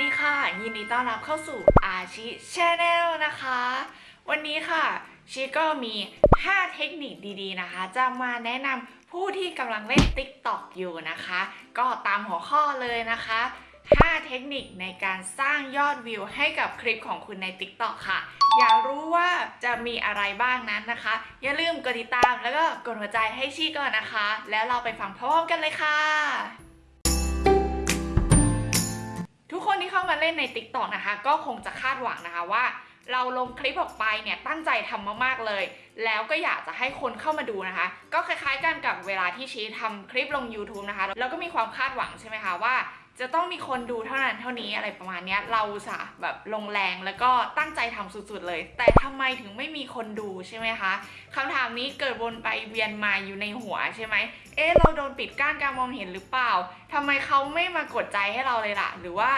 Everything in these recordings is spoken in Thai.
ดีค่ะ ยินดีต้อนรับเข้าสู่อาชิชแนลนะคะ วันนี้ค่ะชิก็มี 5 เทคนิคดีๆนะคะ จะมาแนะนำผู้ที่กำลังเล่น TikTok อยู่นะคะ ก็ตามหัวข้อเลยนะคะ 5 เทคนิคในการสร้างยอดวิวให้กับคลิปของคุณใน TikTok ค่ะ อยากรู้ว่าจะมีอะไรบ้างนั้นนะคะ อย่าลืมกดติดตามแล้วก็กดหัวใจให้ชีก่อนนะคะ แล้วเราไปฟังพร้อมกันเลยค่ะ ทุกคนที่เข้ามาเล่นใน Tik t o k นะคะ ก็คงจะคาดหวังนะคะว่า เราลงคลิปออกไปเนี่ยตั้งใจทำมากๆเลย แล้วก็อยากจะให้คนเข้ามาดูนะคะ ก็คล้ายๆกันกับเวลาที่ชี้ทำคลิปลง YouTube นะคะแล้วก็มีความคาดหวังใช่ไหมคะว่า จะต้องมีคนดูเท่านั้นเท่านี้อะไรประมาณนี้เราสะแบบลงแรงแล้วก็ตั้งใจทำสุดๆเลย แต่ทำไมถึงไม่มีคนดูใช่ไหมคะคำถามนี้เกิดวนไปเวียนมาอยู่ในหัวใช่ไหมเอ๊ะเราโดนปิดกั้นการมองเห็นหรือเปล่าทำไมเขาไม่มากดใจให้เราเลยล่ะ หรือว่า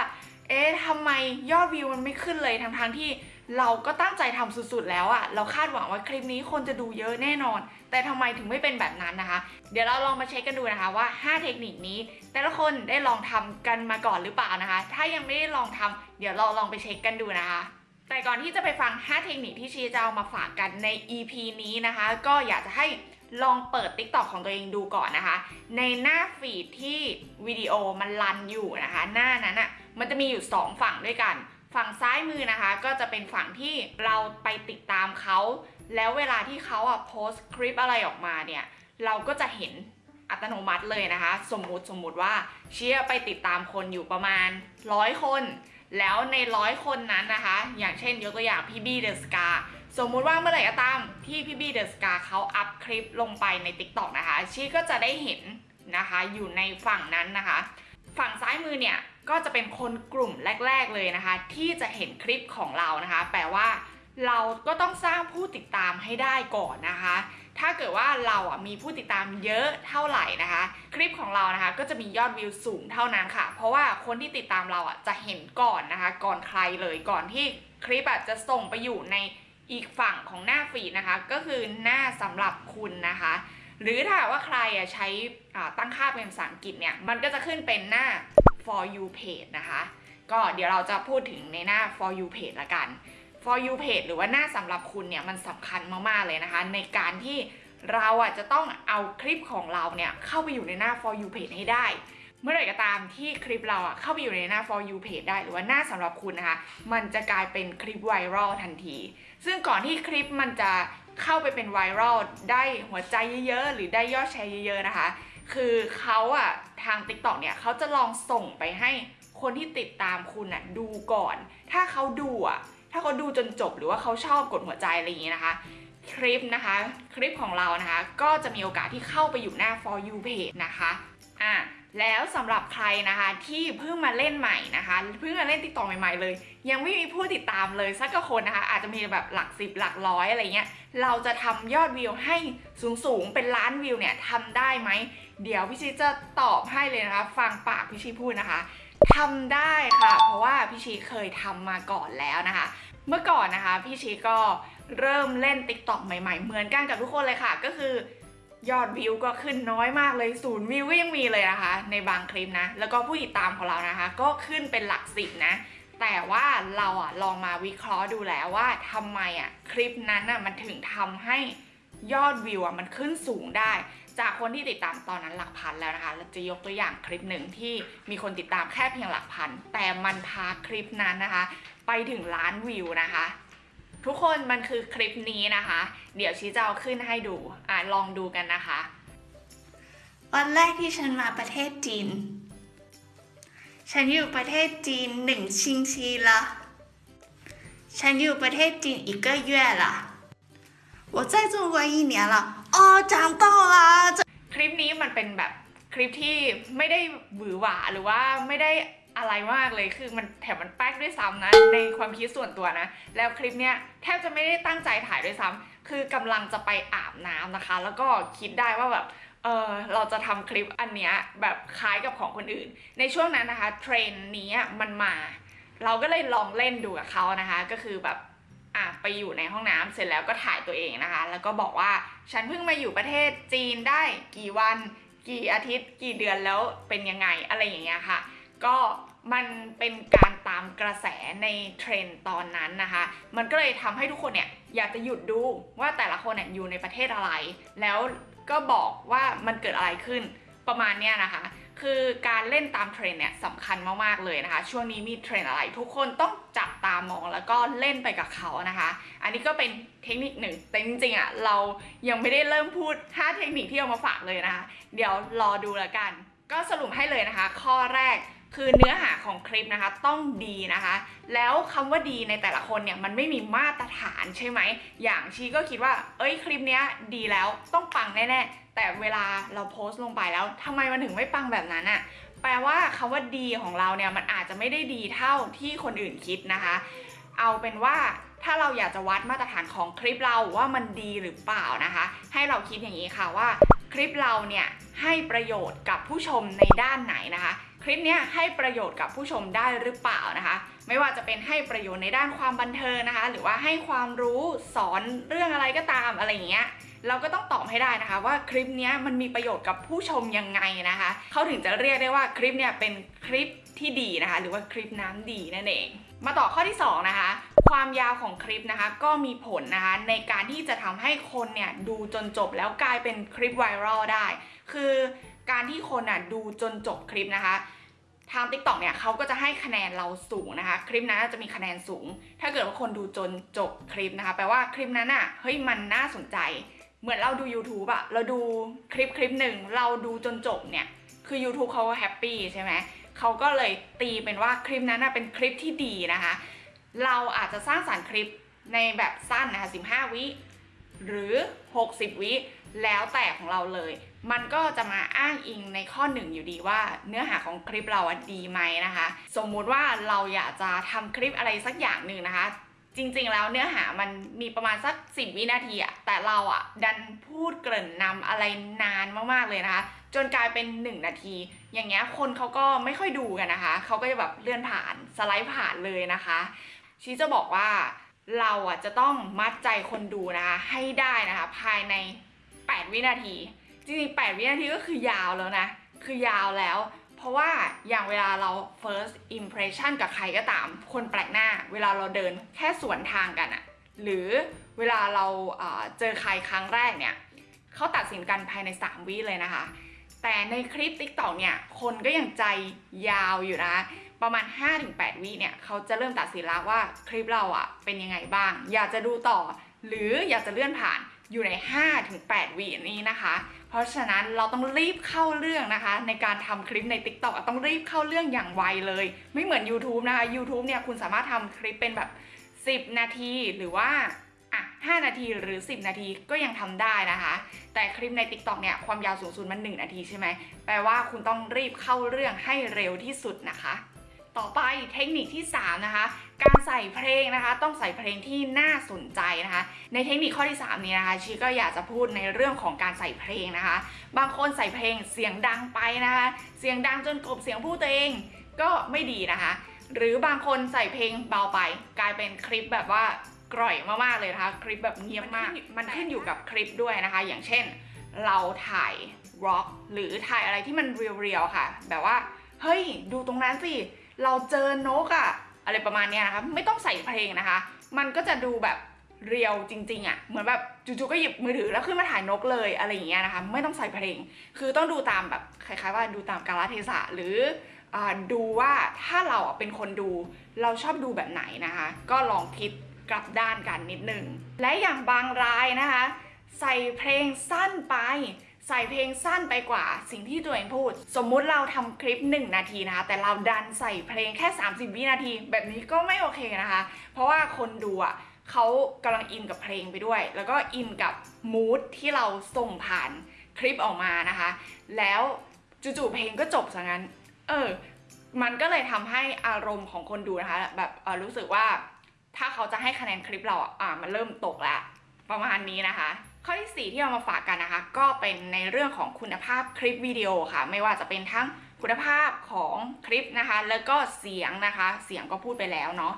เอ๊ะทำไมยอดวิวมันไม่ขึ้นเลยทั้งทงๆที่ เราก็ตั้งใจทำสุดๆแล้วอะเราคาดหวังว่าคลิปนี้คนจะดูเยอะแน่นอน แต่ทำไมถึงไม่เป็นแบบนั้นนะคะ เดี๋ยวเราลองมาเช็คกันดูนะคะว่า 5 เทคนิคนี้ แต่ละคนได้ลองทำกันมาก่อนหรือเปล่านะคะ ถ้ายังไม่ได้ลองทำเดี๋ยวเราลองไปเช็คกันดูนะคะ แต่ก่อนที่จะไปฟัง 5 เทคนิคที่ชีจะเอามาฝากกันใน EP นี้นะคะ ก็อยากจะให้ลองเปิด TikTok ของตัวเองดูก่อนนะคะ ในหน้าฟีดที่วิดีโอมันรันอยู่นะคะ หน้านั้นอะ่ะมันจะมีอยู่ 2 ฝั่งด้วยกัน ฝั่งซ้ายมือนะคะ ก็จะเป็นฝั่งที่เราไปติดตามเขา แล้วเวลาที่เขาอะโพสต์คลิปอะไรออกมาเนี่ย เราก็จะเห็นอัตโนมัติเลยนะคะ สมมุติสมมุติว่าเชียไปติดตามคนอยู่ประมาณร้อยคน แล้วในร้อยคนนั้นนะคะ อย่างเช่นยกตัวอย่างพี่บี้เดอะสกาสมมุติว่าเมื่อไหร่ก็ตามที่พี่บี้เดอะสกาเขาอัพคลิปลงไปใน TikTok นะคะชีก็จะได้เห็นนะคะอยู่ในฝั่งนั้นนะคะ ฝั่งซ้ายมือเนี่ย ก็จะเป็นคนกลุ่มแรก ๆเลยนะคะ ที่จะเห็นคลิปของเรานะคะ แปลว่าเราก็ต้องสร้างผู้ติดตามให้ได้ก่อนนะคะ ถ้าเกิดว่าเราอะมีผู้ติดตามเยอะเท่าไหร่นะคะ คลิปของเรานะคะ ก็จะมียอดวิวสูงเท่านั้นค่ะ เพราะว่าคนที่ติดตามเราอะจะเห็นก่อนนะคะ ก่อนใครเลยก่อนที่คลิปอะจะส่งไปอยู่ในอีกฝั่งของหน้าฟีดนะคะ ก็คือหน้าสำหรับคุณนะคะ หรือถ้าว่าใครอะใช้ตั้งค่าเป็นภาษาอังกฤษเนี่ย มันก็จะขึ้นเป็นหน้า for you page นะคะ ก็เดี๋ยวเราจะพูดถึงในหน้า for you page ละกัน for you page หรือว่าหน้าสำหรับคุณเนี่ยมันสำคัญมากๆเลยนะคะ ในการที่เราอะจะต้องเอาคลิปของเราเนี่ยเข้าไปอยู่ในหน้า for you page ให้ได้ เมื่อไหร่ก็ตามที่คลิปเราอะเข้าไปอยู่ในหน้า for you page ได้ หรือว่าหน้าสำหรับคุณนะคะ มันจะกลายเป็นคลิปไวรัลทันที ซึ่งก่อนที่คลิปมันจะเข้าไปเป็นไวรัลได้หัวใจเยอะๆ หรือได้ยอดแชร์เยอะๆนะคะ คือเขาอะทาง TikTok เนี่ยเขาจะลองส่งไปให้คนที่ติดตามคุณอะดูก่อน ถ้าเขาดูอะถ้าเขาดูจนจบหรือว่าเขาชอบกดหัวใจอะไรอย่างงี้นะคะ คลิปนะคะ คลิปของเรานะคะ ก็จะมีโอกาสที่เข้าไปอยู่หน้า for you page นะคะอะแล้วสำหรับใครนะคะที่เพิ่งมาเล่นใหม่นะคะเพิ่งมาเล่นติดต่อใหม่ๆเลย ยังไม่มีผู้ติดตามเลยสักกคนนะคะ อาจจะมีแบบหลักสิบหลักร้อยอะไรเงี้ยเราจะทำยอดวิวให้สูงๆเป็นล้านวิวเนี่ยทำได้ไหม เดี๋ยวพี่ชีจะตอบให้เลยนะคะ ฟังปากพี่ชีพูดนะคะทำได้ค่ะ เพราะว่าพี่ชีเคยทำมาก่อนแล้วนะคะ เมื่อก่อนนะคะพี่ชีก็เริ่มเล่น Tik t o อกใหม่ๆ เหมือนกันกับทุกคนเลยค่ะ ก็คือยอดวิวก็ขึ้นน้อยมากเลยศูนย์วิวก็ยังมีเลยนะคะ ในบางคลิปนะ แล้วก็ผู้ติดตามของเรานะคะ ก็ขึ้นเป็นหลักสิบนะ แต่ว่าเราอะลองมาวิเคราะห์ดูแล้วว่าทำไมอะคลิปนั้นอะมันถึงทำให้ยอดวิวอะมันขึ้นสูงได้ จากคนที่ติดตามตอนนั้นหลักพันแล้วนะคะเราจะยกตัวอย่างคลิปหนึ่งที่มีคนติดตามแค่เพียงหลักพัน แต่มันพาคลิปนั้นนะคะ ไปถึงล้านวิวนะคะ ทุกคนมันคือคลิปนี้นะคะ เดี๋ยวชี้จะเอาขึ้นให้ดู อ่ะลองดูกันนะคะ วันแรกที่ฉันมาประเทศจีน ฉันอยู่ประเทศจีนหนึ่งชิงชีละฉันอยู่ประเทศจีน一个月了我在中国一年了 อจามต้องละคลิปนี้มันเป็นแบบคลิปที่ไม่ได้หวือหวาหรือว่าไม่ได้อะไรมากเลยคือมันแถมมันแป๊กด้วยซ้ำนะในความคิดส่วนตัวนะ แล้วคลิปเนี้ยแทบจะไม่ได้ตั้งใจถ่ายด้วยซ้ำคือกำลังจะไปอาบน้ำนะคะ แล้วก็คิดได้ว่าแบบเออเราจะทำคลิปอันเนี้ยแบบคล้ายกับของคนอื่น ในช่วงนั้นนะคะเทรนนี้มันมา เราก็เลยลองเล่นดูกับเขานะคะ ก็คือแบบ อะไปอยู่ในห้องน้ำเสร็จแล้วก็ถ่ายตัวเองนะคะ แล้วก็บอกว่าฉันเพิ่งมาอยู่ประเทศจีนได้กี่วันกี่อาทิตย์ กี่เดือนแล้วเป็นยังไงอะไรอย่างเงี้ยค่ะ ก็มันเป็นการตามกระแสในเทรนด์ตอนนั้นนะคะ มันก็เลยทำให้ทุกคนเนี่ยอยากจะหยุดดูว่าแต่ละคนเนี่ยอยู่ในประเทศอะไร แล้วก็บอกว่ามันเกิดอะไรขึ้นประมาณเนี้ยนะคะ คือการเล่นตามเทรนด์เนี่ยสำคัญมากๆเลยนะคะ ช่วงนี้มีเทรนด์อะไร ทุกคนต้องจับตามองแล้วก็เล่นไปกับเขานะคะ อันนี้ก็เป็นเทคนิคหนึ่งแต่จริงๆอะเรายังไม่ได้เริ่มพูด 5 เทคนิคที่เอามาฝากเลยนะคะ เดี๋ยวรอดูแล้วกัน ก็สรุปให้เลยนะคะ ข้อแรกคือเนื้อหาของคลิปนะคะต้องดีนะคะ แล้วคำว่าดีในแต่ละคนเนี่ยมันไม่มีมาตรฐานใช่ไหม อย่างชีก็คิดว่า เอ้ยคลิปเนี้ยดีแล้วต้องปังแน่ๆ แต่เวลาเราโพสต์ลงไปแล้วทำไมมันถึงไม่ปังแบบนั้นอะแปลว่าคำว่าดีของเราเนี่ยมันอาจจะไม่ได้ดีเท่าที่คนอื่นคิดนะคะ เอาเป็นว่าถ้าเราอยากจะวัดมาตรฐานของคลิปเราว่ามันดีหรือเปล่านะคะ ให้เราคิดอย่างนี้ค่ะว่าคลิปเราเนี่ยให้ประโยชน์กับผู้ชมในด้านไหนนะคะ คลิปเนี้ยให้ประโยชน์กับผู้ชมได้หรือเปล่านะคะ ไม่ว่าจะเป็นให้ประโยชน์ในด้านความบันเทิงนะคะ หรือว่าให้ความรู้สอนเรื่องอะไรก็ตามอะไรอย่างเงี้ย เราก็ต้องตอบให้ได้นะคะ ว่าคลิปนี้มันมีประโยชน์กับผู้ชมยังไงนะคะ เขาถึงจะเรียกได้ว่าคลิปเนี่ยเป็นคลิปที่ดีนะคะ หรือว่าคลิปน้ำดีนั่นเอง มาต่อข้อที่สองนะคะ ความยาวของคลิปนะคะ ก็มีผลนะคะ ในการที่จะทำให้คนเนี่ยดูจนจบแล้วกลายเป็นคลิปไวรัลได้ คือการที่คนอะดูจนจบคลิปนะคะทาง TikTok เนี่ยเขาก็จะให้คะแนนเราสูงนะคะ คลิปนั้นจะมีคะแนนสูง ถ้าเกิดว่าคนดูจนจบคลิปนะคะ แปลว่าคลิปนั้นอะเฮ้ยมันน่าสนใจ เหมือนเราดู YouTube อะเราดูคลิปคลิปหนึ่งเราดูจนจบเนี่ย คือ YouTube เขาแฮปปี้ใช่ไหมเขาก็เลยตีเป็นว่าคลิปนั้นเป็นคลิปที่ดีนะคะ เราอาจจะสร้างสรรค์คลิปในแบบสั้นนะคะ 15 วิหรือ 60 วิแล้วแต่ของเราเลย มันก็จะมาอ้างอิงในข้อหนึ่งอยู่ดีว่าเนื้อหาของคลิปเราดีไหมนะคะ สมมุติว่าเราอยากจะทำคลิปอะไรสักอย่างหนึ่งนะคะ จริงๆ แล้วเนื้อหามันมีประมาณสัก 10 วินาทีอะแต่เราอะดันพูดเกริ่นนำอะไรนานมากๆเลยนะคะ จนกลายเป็น 1 นาที อย่างเงี้ยคนเขาก็ไม่ค่อยดูกันนะคะ เขาก็จะแบบเลื่อนผ่านสไลด์ผ่านเลยนะคะชีจะบอกว่าเราอะจะต้องมัดใจคนดูนะคะให้ได้นะคะ ภายใน 8 วินาที จริงๆ 8 วินาทีก็คือยาวแล้วนะ คือยาวแล้ว เพราะว่าอย่างเวลาเรา first impression กับใครก็ตาม คนแปลกหน้า เวลาเราเดินแค่สวนทางกันอะหรือเวลาเราเอ่อเจอใครครั้งแรกเนี่ยเขาตัดสินกันภายใน 3 วิเลยนะคะ แต่ในคลิป TikTok เนี่ย คนก็ยังใจยาวอยู่นะ ประมาณ 5-8 วิเนี่ยเขาจะเริ่มตัดสินแล้วว่าคลิปเราอะเป็นยังไงบ้าง อยากจะดูต่อ หรืออยากจะเลื่อนผ่านอยู่ใน 5-8วินี้นะคะ เพราะฉะนั้นเราต้องรีบเข้าเรื่องนะคะ ในการทำคลิปใน TikTok อะต้องรีบเข้าเรื่องอย่างไวเลย ไม่เหมือน YouTube นะคะ YouTube เนี่ยคุณสามารถทำคลิปเป็นแบบ 10 นาทีหรือว่าอะ5นาทีหรือ 10 นาทีก็ยังทำได้นะคะ แต่คลิปใน TikTok เนี่ยความยาวสูงสุดมัน 1 นาทีใช่ไหมแปลว่าคุณต้องรีบเข้าเรื่องให้เร็วที่สุดนะคะ ต่อไปเทคนิคที่ 3 นะคะ การใส่เพลงนะคะ ต้องใส่เพลงที่น่าสนใจนะคะ ในเทคนิคข้อที่ 3 นี้นะคะชีก็อยากจะพูดในเรื่องของการใส่เพลงนะคะ บางคนใส่เพลงเสียงดังไปนะคะ เสียงดังจนกลบเสียงพูดตัวเองก็ไม่ดีนะคะ หรือบางคนใส่เพลงเบาไป กลายเป็นคลิปแบบว่ากร่อยมากๆเลยนะคะ คลิปแบบเงียบมาก มันขึ้นอยู่กับคลิปด้วยนะคะ อย่างเช่น เราถ่ายร็อกหรือถ่ายอะไรที่มันเรียวๆค่ะ แบบว่าเฮ้ย ดูตรงนั้นสิ เราเจอนกอะอะไรประมาณเนี้ยนะคะไม่ต้องใส่เพลงนะคะ มันก็จะดูแบบเรียวจริง ๆอะเหมือนแบบจู่ๆก็หยิบมือถือแล้วขึ้นมาถ่ายนกเลยอะไรอย่างเงี้ยนะคะ ไม่ต้องใส่เพลง คือต้องดูตามแบบคล้ายๆว่าดูตามกาลเทศะหรืออดูว่าถ้าเราเป็นคนดู เราชอบดูแบบไหนนะคะ ก็ลองคิดกลับด้านกันนิดนึง และอย่างบางรายนะคะ ใส่เพลงสั้นไป ใส่เพลงสั้นไปกว่าสิ่งที่ตัวเองพูด สมมุติเราทำคลิป 1 นาทีนะคะแต่เราดันใส่เพลงแค่ 30 วินาที แบบนี้ก็ไม่โอเคนะคะ เพราะว่าคนดูอะเขากำลังอินกับเพลงไปด้วย แล้วก็อินกับมูดที่เราส่งผ่านคลิปออกมานะคะ แล้วจู่ๆเพลงก็จบซะงั้น เออ มันก็เลยทำให้อารมณ์ของคนดูนะคะ แบบรู้สึกว่าถ้าเขาจะให้คะแนนคลิปเราอะอะมันเริ่มตกแล้ว ประมาณนี้นะคะ ข้อที่ 4 ที่เอามาฝากกันนะคะ ก็เป็นในเรื่องของคุณภาพคลิปวิดีโอค่ะ ไม่ว่าจะเป็นทั้งคุณภาพของคลิปนะคะ แล้วก็เสียงนะคะ เสียงก็พูดไปแล้วเนาะ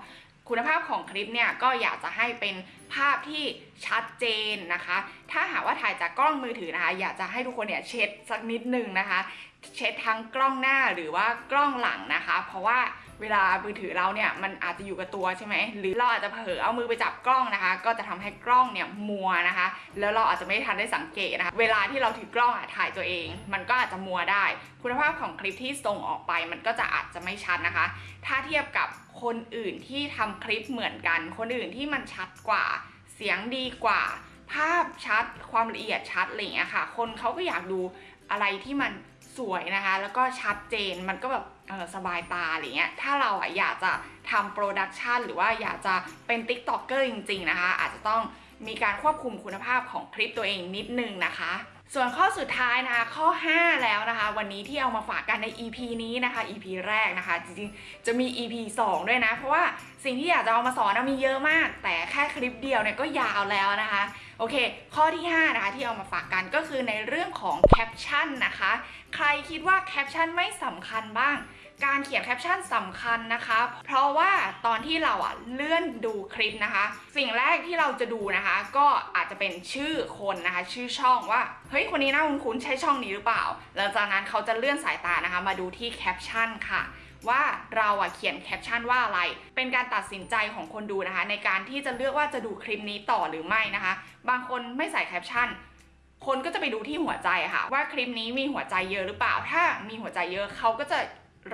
คุณภาพของคลิปเนี่ยก็อยากจะให้เป็นภาพที่ชัดเจนนะคะ ถ้าหากว่าถ่ายจากกล้องมือถือนะคะ อยากจะให้ทุกคนเนี่ยเช็ดสักนิดนึงนะคะ เช็ดทั้งกล้องหน้าหรือว่ากล้องหลังนะคะ เพราะว่า เวลามือถือเราเนี่ยมันอาจจะอยู่กับตัวใช่ไหมหรือเราอาจจะเผลอเอามือไปจับกล้องนะคะ ก็จะทำให้กล้องเนี่ยมัวนะคะ แล้วเราอาจจะไม่ทันได้สังเกตนะคะ เวลาที่เราถือกล้องอะถ่ายตัวเอง มันก็อาจจะมัวได้ คุณภาพของคลิปที่ส่งออกไป มันก็จะอาจจะไม่ชัดนะคะ ถ้าเทียบกับคนอื่นที่ทำคลิปเหมือนกัน คนอื่นที่มันชัดกว่า เสียงดีกว่า ภาพชัดความละเอียดชัดอะไรอย่างเงี้ยค่ะ คนเขาก็อยากดูอะไรที่มันสวยนะคะ แล้วก็ชัดเจนมันก็แบบ สบายตาอะไรเงี้ย ถ้าเราอะอยากจะทำโปรดักชันหรือว่าอยากจะเป็น t ิ k t o k เกอร์จริง ๆ นะคะ อาจจะต้องมีการควบคุมคุณภาพของคลิปตัวเองนิดนึงนะคะ ส่วนข้อสุดท้ายนะคะข้อ 5 แล้วนะคะ วันนี้ที่เอามาฝากกันใน EP นี้นะคะ EP แรกนะคะ จริงๆ จะมี EP 2 ด้วยนะ เพราะว่าสิ่งที่อยากจะเอามาสอนนะมีเยอะมาก แต่แค่คลิปเดียวเนี่ยก็ยาวแล้วนะคะ โอเค ข้อที่ 5 นะคะ ที่เอามาฝากกันก็คือในเรื่องของแคปชั่นนะคะ ใครคิดว่าแคปชั่นไม่สำคัญบ้าง การเขียนแคปชั่นสำคัญนะคะ เพราะว่าตอนที่เราอะเลื่อนดูคลิปนะคะ สิ่งแรกที่เราจะดูนะคะ ก็อาจจะเป็นชื่อคนนะคะ ชื่อช่องว่า เฮ้ย คนนี้น่าคุ้นๆใช่ช่องนี้หรือเปล่า หลังจากนั้นเขาจะเลื่อนสายตานะคะ มาดูที่แคปชั่นค่ะ ว่าเราอะเขียนแคปชั่นว่าอะไร เป็นการตัดสินใจของคนดูนะคะ ในการที่จะเลือกว่าจะดูคลิปนี้ต่อหรือไม่นะคะ บางคนไม่ใส่แคปชั่นคนก็จะไปดูที่หัวใจค่ะ ว่าคลิปนี้มีหัวใจเยอะหรือเปล่า ถ้ามีหัวใจเยอะเขาก็จะ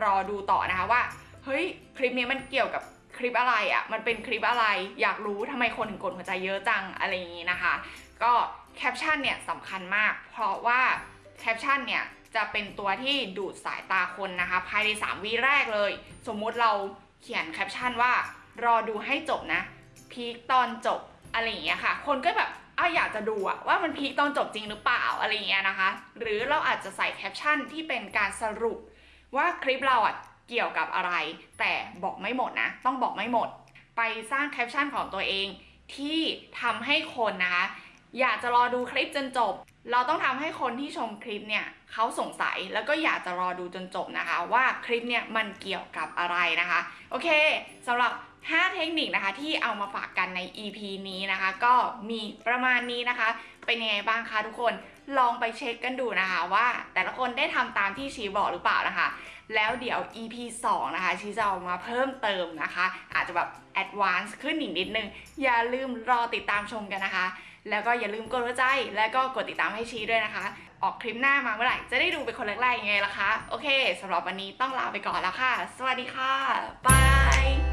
รอดูต่อนะคะว่าเฮ้ยคลิปนี้มันเกี่ยวกับคลิปอะไรอะ่ะมันเป็นคลิปอะไร อยากรู้ทำไมคนถึงกดหัวใจเยอะจังอะไรอย่างนี้นะคะ ก็แคปชั่นเนี่ยสำคัญมาก เพราะว่าแคปชั่นเนี่ย จะเป็นตัวที่ดูดสายตาคนนะคะ ภายใน 3วิแรกเลย สมมุติเราเขียนแคปชั่นว่า รอดูให้จบนะ พีคตอนจบอะไรอย่างเงี้ยค่ะ คนก็แบบอ้าอยากจะดูอะว่ามันพีคตอนจบจริงหรือเปล่าอะไรอย่างเงี้ยนะคะ หรือเราอาจจะใส่แคปชั่นที่เป็นการสรุป ว่าคลิปเราอะเกี่ยวกับอะไร แต่บอกไม่หมดนะ ต้องบอกไม่หมด ไปสร้างแคปชั่นของตัวเองที่ทำให้คนนะคะ อยากจะรอดูคลิปจนจบ เราต้องทำให้คนที่ชมคลิปเนี่ยเขาสงสัยแล้วก็อยากจะรอดูจนจบนะคะ ว่าคลิปเนี่ยมันเกี่ยวกับอะไรนะคะ โอเคสำหรับ 5 เทคนิคนะคะที่เอามาฝากกันใน EP นี้นะคะ ก็มีประมาณนี้นะคะ เป็นยังไงบ้างคะทุกคนลองไปเช็คกันดูนะคะว่า แต่ละคนได้ทำตามที่ชีบอกหรือเปล่านะคะ แล้วเดี๋ยว EP 2 นะคะ ชีจะเอามาเพิ่มเติมนะคะ อาจจะแบบ advance ขึ้นอีกนิดนึง อย่าลืมรอติดตามชมกันนะคะ แล้วก็อย่าลืมกดหัวใจ แล้วก็กดติดตามให้ชี้ด้วยนะคะ ออกคลิปหน้ามาเมื่อไหร่ จะได้ดูเป็นคนแรกๆยังไงล่ะคะ โอเคสำหรับวันนี้ต้องลาไปก่อนแล้วค่ะ สวัสดีค่ะบาย